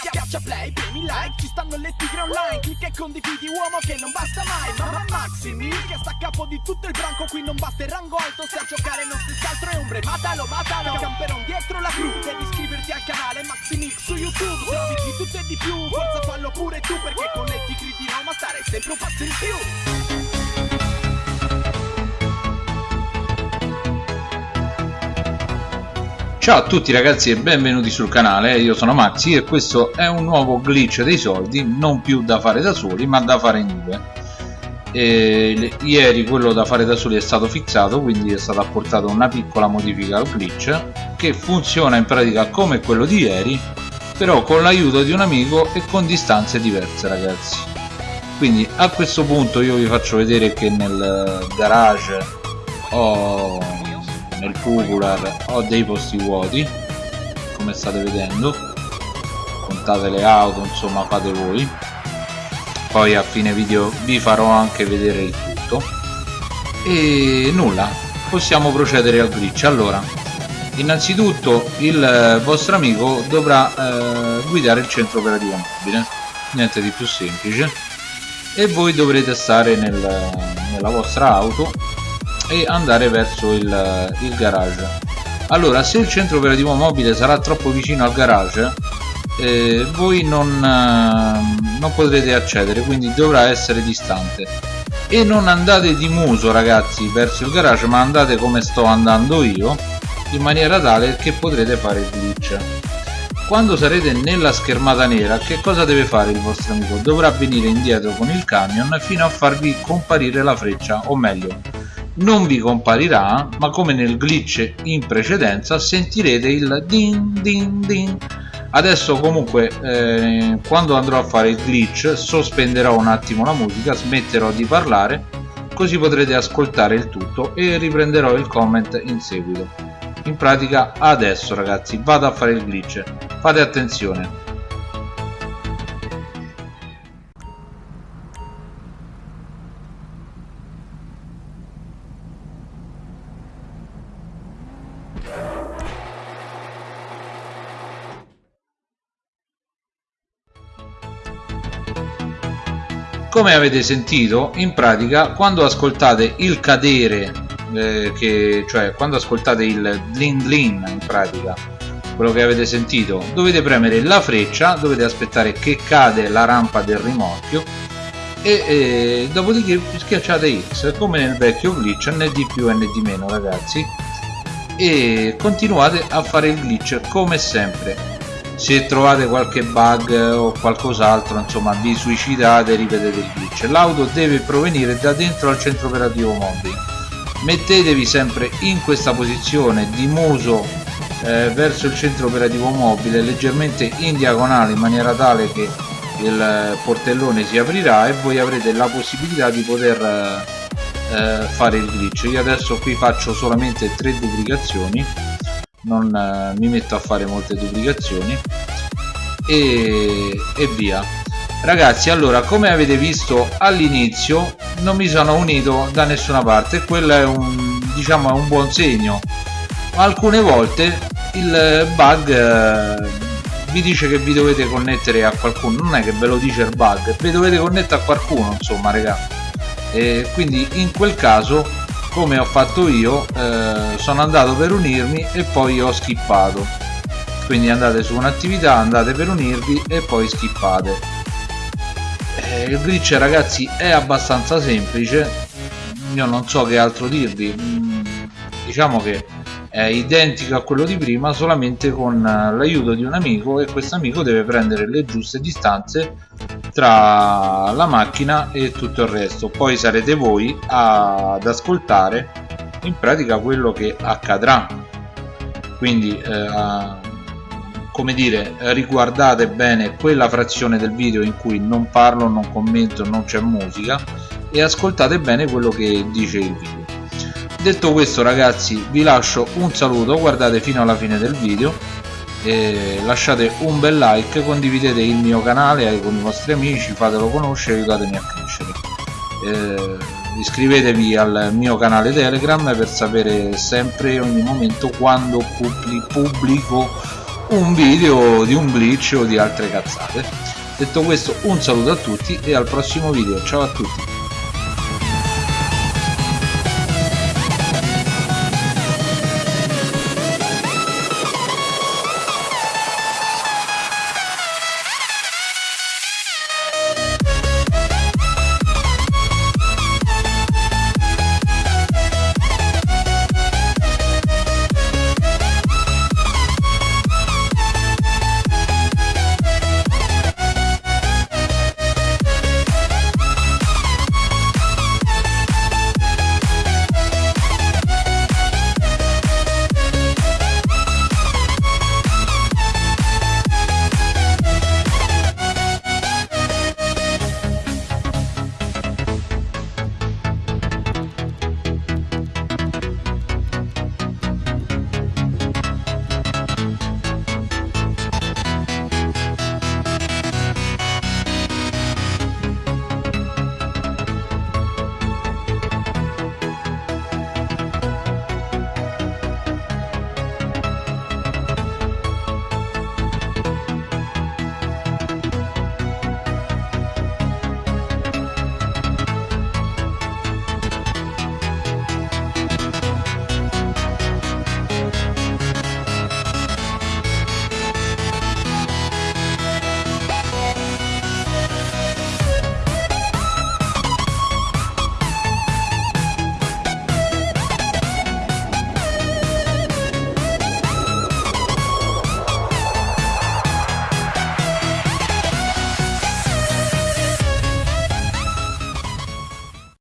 Schiaccia play, premi like, ci stanno le tigre online. Clicca e condividi uomo che non basta mai. Mamma Maximi, che sta a capo di tutto il branco. Qui non basta il rango alto, se a giocare non si altro è ombre. Matalo, matalo, camperon dietro la cru. Devi iscriverti al canale Maximix su YouTube. Trovi di tutto e di più, forza fallo pure tu Perché con le tigre di Roma stare sempre un passo in più Ciao a tutti ragazzi e benvenuti sul canale, io sono Maxi e questo è un nuovo glitch dei soldi, non più da fare da soli ma da fare in due. E ieri quello da fare da soli è stato fissato, quindi è stata apportata una piccola modifica al glitch che funziona in pratica come quello di ieri, però con l'aiuto di un amico e con distanze diverse ragazzi. Quindi a questo punto io vi faccio vedere che nel garage ho nel popular ho dei posti vuoti come state vedendo. Contate le auto insomma fate voi. Poi a fine video vi farò anche vedere il tutto. E nulla possiamo procedere al glitch. Allora innanzitutto il vostro amico dovrà eh, guidare il centro operativo mobile. Niente di più semplice. E voi dovrete stare nel, nella vostra auto e andare verso il, il garage. Allora se il centro operativo mobile sarà troppo vicino al garage eh, voi non, eh, non potrete accedere quindi dovrà essere distante. E non andate di muso ragazzi verso il garage ma andate come sto andando io in maniera tale che potrete fare il glitch. Quando sarete nella schermata nera che cosa deve fare il vostro amico? dovrà venire indietro con il camion fino a farvi comparire la freccia o meglio non vi comparirà ma come nel glitch in precedenza sentirete il din din din. Adesso comunque eh, quando andrò a fare il glitch sospenderò un attimo la musica smetterò di parlare così potrete ascoltare il tutto e riprenderò il comment in seguito. In pratica adesso ragazzi vado a fare il glitch. Fate attenzione come avete sentito in pratica quando ascoltate il cadere eh, che, cioè quando ascoltate il blin blin in pratica quello che avete sentito dovete premere la freccia dovete aspettare che cade la rampa del rimorchio e, e dopodiché schiacciate X come nel vecchio glitch né di più né di meno ragazzi. E continuate a fare il glitch come sempre se trovate qualche bug o qualcos'altro insomma vi suicidate e ripetete il glitch. L'auto deve provenire da dentro al centro operativo mobile mettetevi sempre in questa posizione di muso eh, verso il centro operativo mobile leggermente in diagonale in maniera tale che il portellone si aprirà e voi avrete la possibilità di poter eh, fare il glitch. Io adesso qui faccio solamente tre duplicazioni non eh, mi metto a fare molte duplicazioni. E, e via. Ragazzi allora come avete visto all'inizio non mi sono unito da nessuna parte. Quello è un diciamo un buon segno. Alcune volte il bug eh, vi dice che vi dovete connettere a qualcuno. Non è che ve lo dice il bug vi dovete connettere a qualcuno insomma raga. E quindi in quel caso come ho fatto io eh, sono andato per unirmi e poi ho skippato quindi andate su un'attività andate per unirvi e poi skippate eh, il glitch ragazzi è abbastanza semplice. Io non so che altro dirvi. Mm, diciamo che è identico a quello di prima solamente con l'aiuto di un amico e questo amico deve prendere le giuste distanze tra la macchina e tutto il resto. Poi sarete voi ad ascoltare in pratica quello che accadrà. Quindi eh, come dire riguardate bene quella frazione del video in cui non parlo non commento non c'è musica e ascoltate bene quello che dice il video. Detto questo ragazzi vi lascio un saluto guardate fino alla fine del video lasciate un bel like condividete il mio canale con i vostri amici fatelo conoscere aiutatemi a crescere. Eh, iscrivetevi al mio canale telegram per sapere sempre ogni momento quando pubblico un video di un glitch o di altre cazzate. Detto questo un saluto a tutti e al prossimo video. Ciao a tutti